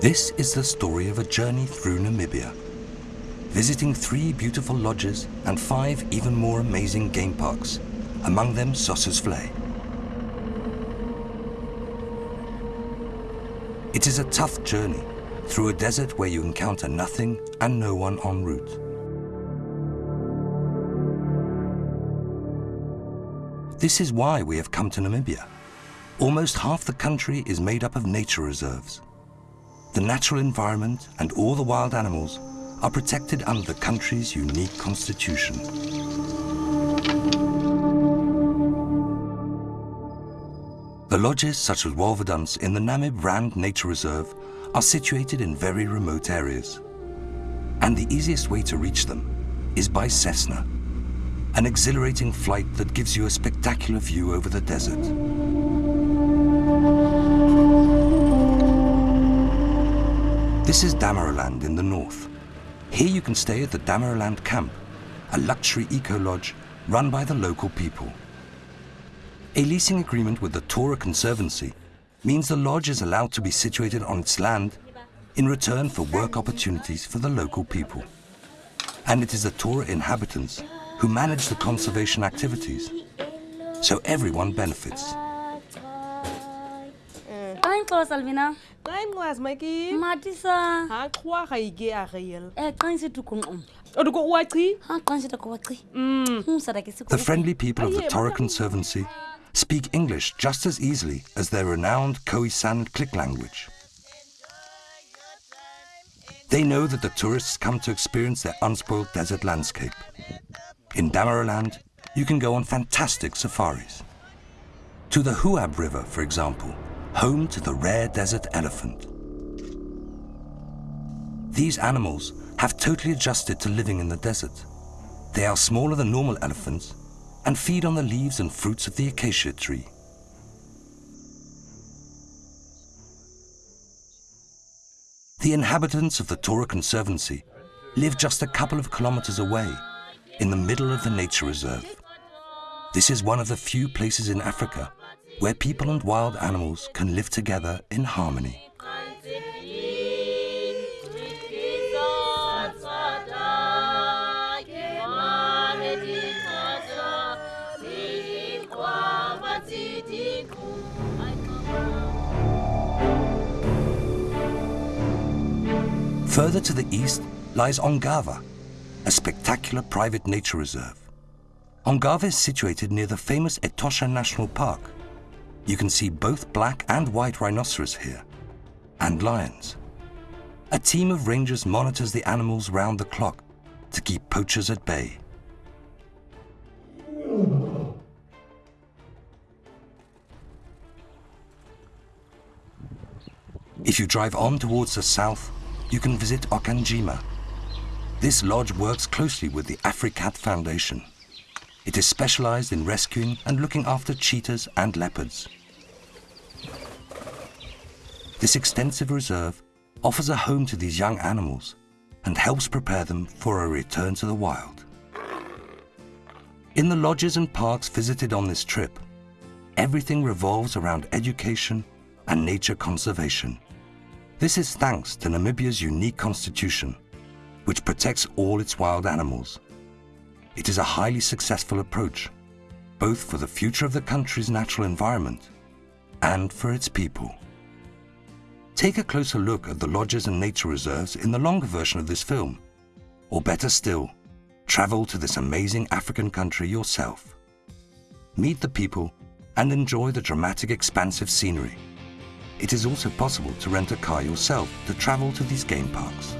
This is the story of a journey through Namibia, visiting three beautiful lodges and five even more amazing game parks, among them Sossusvlei. It is a tough journey through a desert where you encounter nothing and no one en route. This is why we have come to Namibia. Almost half the country is made up of nature reserves. The natural environment and all the wild animals are protected under the country's unique constitution. The lodges such as Wolwedans in the Namib Rand Nature Reserve are situated in very remote areas. And the easiest way to reach them is by Cessna, an exhilarating flight that gives you a spectacular view over the desert. This is Damaraland in the north. Here you can stay at the Damaraland Camp, a luxury eco-lodge run by the local people. A leasing agreement with the Torra Conservancy means the lodge is allowed to be situated on its land in return for work opportunities for the local people. And it is the Torra inhabitants who manage the conservation activities, so everyone benefits. Ayixhosa alvina xa incwazi maiki matisa haxhwa ga ike a geel eqinisit ukunqum oduko uachi aqinisit akowaci Mm. umsadakisi The friendly people of the Torra Conservancy speak English just as easily as their renowned Khoisan Click language. They know that the tourists come to experience their unspoiled desert landscape. In Damaraland, you can go on fantastic safaris. To the Huab River, for example, home to the rare desert elephant. These animals have totally adjusted to living in the desert. They are smaller than normal elephants and feed on the leaves and fruits of the acacia tree. The inhabitants of the Torra Conservancy live just a couple of kilometers away in the middle of the nature reserve. This is one of the few places in Africa where people and wild animals can live together in harmony. Further to the east lies Ongava, a spectacular private nature reserve. Ongava is situated near the famous Etosha National Park. You can see both black and white rhinoceros here, and lions. A team of rangers monitors the animals round the clock to keep poachers at bay. If you drive on towards the south, you can visit Okonjima. This lodge works closely with the Africat Foundation. It is specialized in rescuing and looking after cheetahs and leopards. This extensive reserve offers a home to these young animals and helps prepare them for a return to the wild. In the lodges and parks visited on this trip, everything revolves around education and nature conservation. This is thanks to Namibia's unique constitution, which protects all its wild animals. It is a highly successful approach, both for the future of the country's natural environment and for its people. Take a closer look at the lodges and nature reserves in the longer version of this film. Or better still, travel to this amazing African country yourself. Meet the people and enjoy the dramatic expansive scenery. It is also possible to rent a car yourself to travel to these game parks.